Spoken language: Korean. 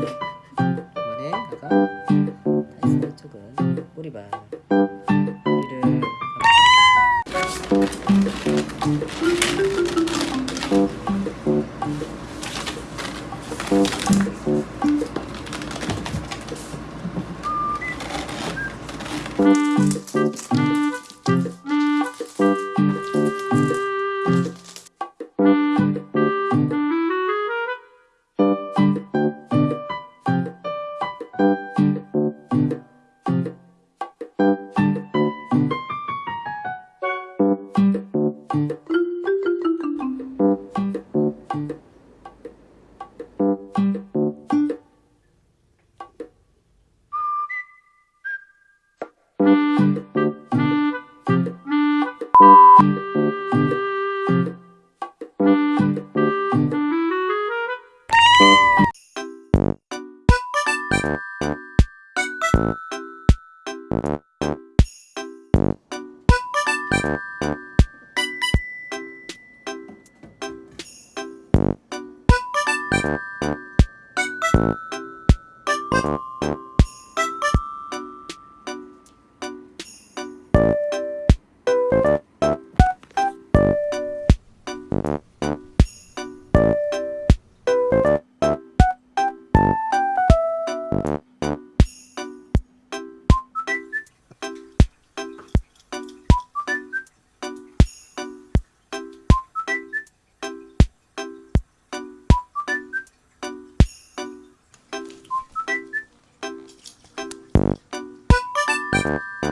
이번에 다가 다시 이쪽은 꼬리발 이를 You you